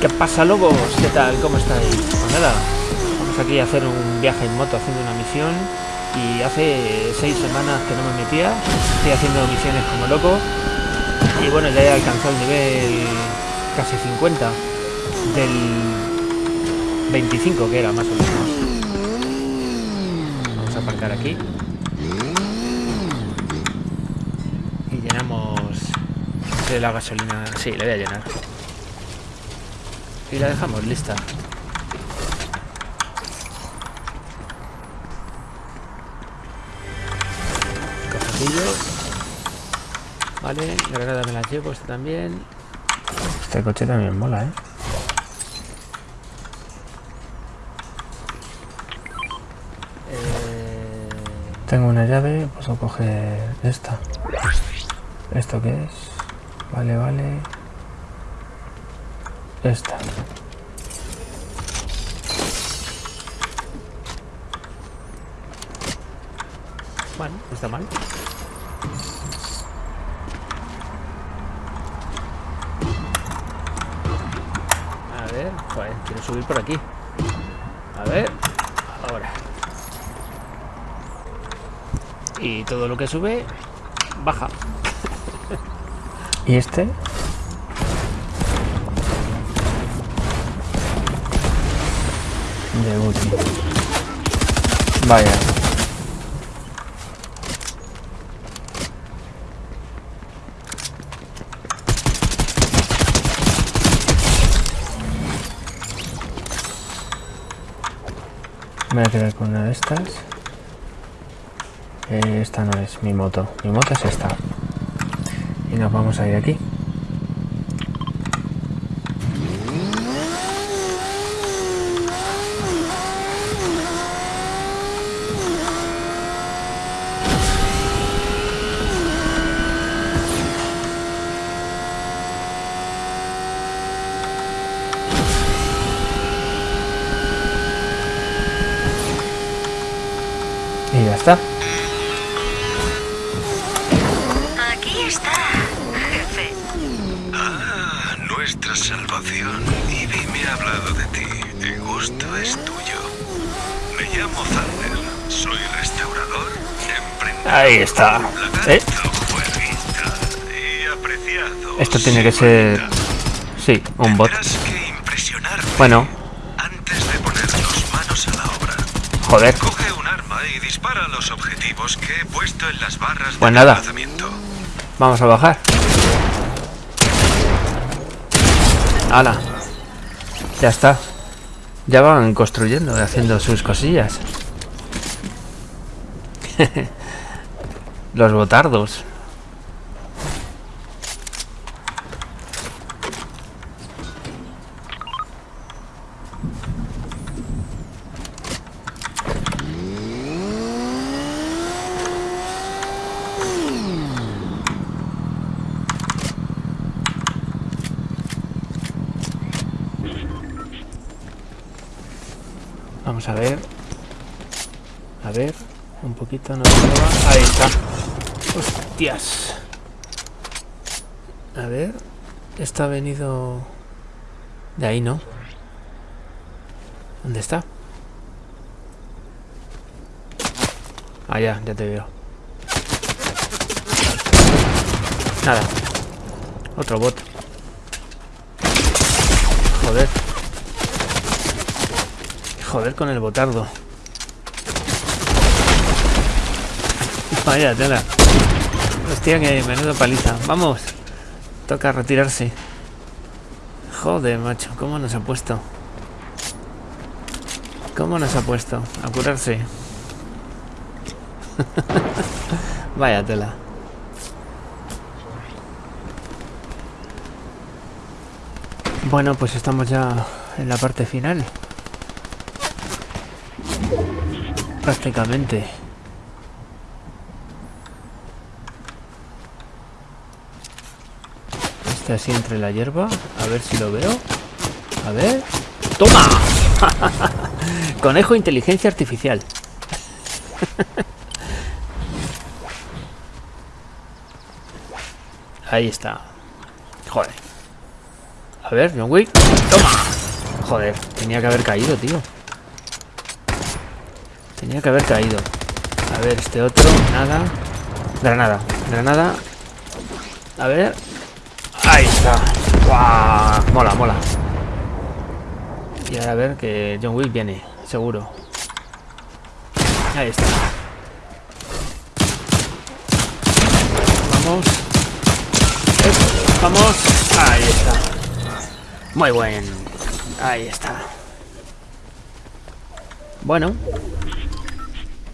¿Qué pasa, lobos? ¿Qué tal? ¿Cómo estáis? Pues nada, vamos aquí a hacer un viaje en moto haciendo una misión. Y hace seis semanas que no me metía. Estoy haciendo misiones como loco. Y bueno, ya he alcanzado el nivel casi 50 del 25 que era más o menos. Vamos a aparcar aquí. Y llenamos la gasolina. Sí, le voy a llenar. Y la dejamos lista. Cofrecillo. Vale, granada me la llevo, este también. Este coche también mola, ¿eh? Eh, Tengo una llave, puedo coger esta. ¿Esto qué es? Vale, vale. Esta. Bueno, no está mal. A ver, joder, quiero subir por aquí. A ver, ahora. Y todo lo que sube, baja. ¿Y este? De útil. Vaya. Me voy a quedar con una de estas. Eh, esta no es mi moto. Mi moto es esta. Y nos vamos a ir aquí. Está. Aquí está, jefe. Ah, nuestra salvación. Ivy me ha hablado de ti. El gusto es tuyo. Me llamo Thunder. Soy restaurador, emprendedor, Ahí está. ¿Eh? Esto tiene que ser... Sí, un bot. Bueno, antes de ponernos manos a la obra. joder. Y dispara los objetivos que he puesto en las barras Pues de nada. Vamos a bajar. ¡Hala! Ya está. Ya van construyendo y haciendo sus cosillas. Los botardos. Vamos a ver. A ver. Un poquito. No va. Ahí está. Hostias. A ver. Esto ha venido... De ahí, ¿no? ¿Dónde está? Ya, ya te veo. Nada. Otro bot. Joder. Joder con el botardo. Vaya tela. Hostia, que menudo paliza. Vamos. Toca retirarse. Joder, macho. ¿Cómo nos ha puesto? ¿Cómo nos ha puesto? A curarse. Vaya tela. Bueno, pues estamos ya en la parte final. Prácticamente. Este así entre la hierba. A ver si lo veo. A ver. ¡Toma! Conejo inteligencia artificial. Ahí está. Joder. A ver, John Wick. Toma. Joder, tenía que haber caído, tío. Tenía que haber caído. A ver, este otro, nada. Granada, granada. A ver. Ahí está. ¡Guau! Mola, mola. Y ahora a ver que John Wick viene, seguro. Ahí está. Vamos. Vamos. Ahí está. Muy buen. Ahí está. Bueno.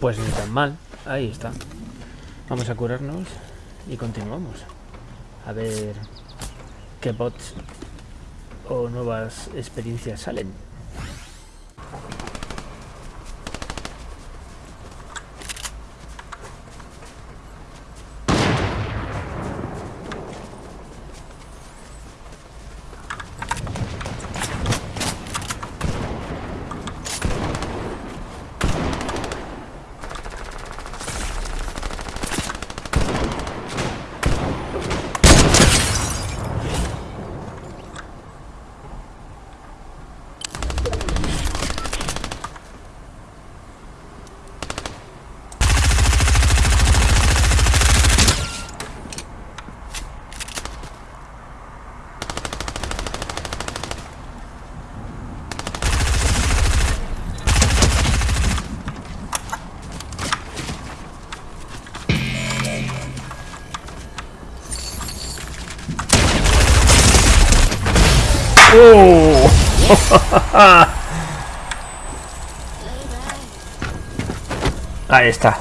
Pues ni tan mal. Ahí está. Vamos a curarnos y continuamos. A ver qué bots o nuevas experiencias salen. ¡Oh! Ahí está.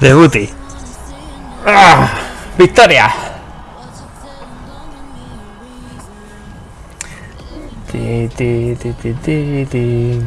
Debuti. ¡Ah! ¡Victoria! Ti, ti, ti.